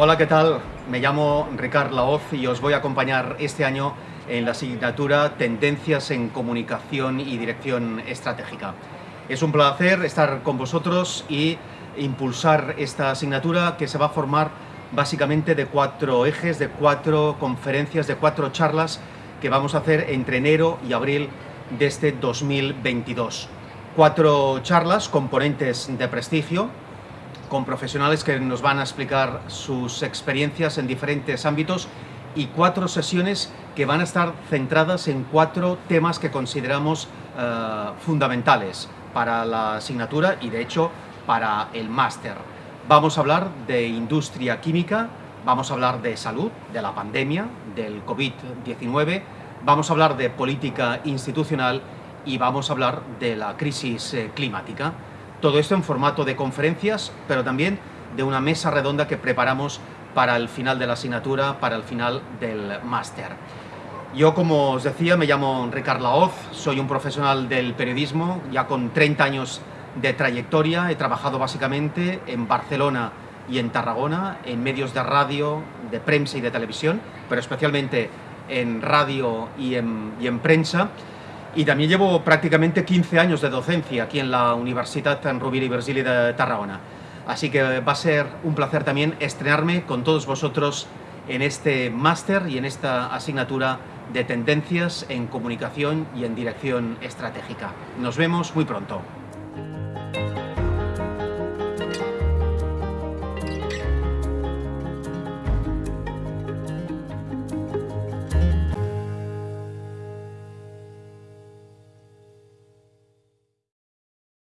Hola, ¿qué tal? Me llamo Ricard Laoz y os voy a acompañar este año en la asignatura Tendencias en Comunicación y Dirección Estratégica. Es un placer estar con vosotros y impulsar esta asignatura que se va a formar básicamente de cuatro ejes, de cuatro conferencias, de cuatro charlas que vamos a hacer entre enero y abril de este 2022. Cuatro charlas, componentes de prestigio, con profesionales que nos van a explicar sus experiencias en diferentes ámbitos y cuatro sesiones que van a estar centradas en cuatro temas que consideramos uh, fundamentales para la asignatura y de hecho para el máster. Vamos a hablar de industria química, vamos a hablar de salud, de la pandemia, del COVID-19, vamos a hablar de política institucional y vamos a hablar de la crisis eh, climática. Todo esto en formato de conferencias, pero también de una mesa redonda que preparamos para el final de la asignatura, para el final del máster. Yo, como os decía, me llamo Ricard Laoz, soy un profesional del periodismo, ya con 30 años de trayectoria, he trabajado básicamente en Barcelona y en Tarragona, en medios de radio, de prensa y de televisión, pero especialmente en radio y en, y en prensa, y también llevo prácticamente 15 años de docencia aquí en la Universitat Rovira i Virgili de Tarragona. Así que va a ser un placer también estrenarme con todos vosotros en este máster y en esta asignatura de tendencias en comunicación y en dirección estratégica. Nos vemos muy pronto.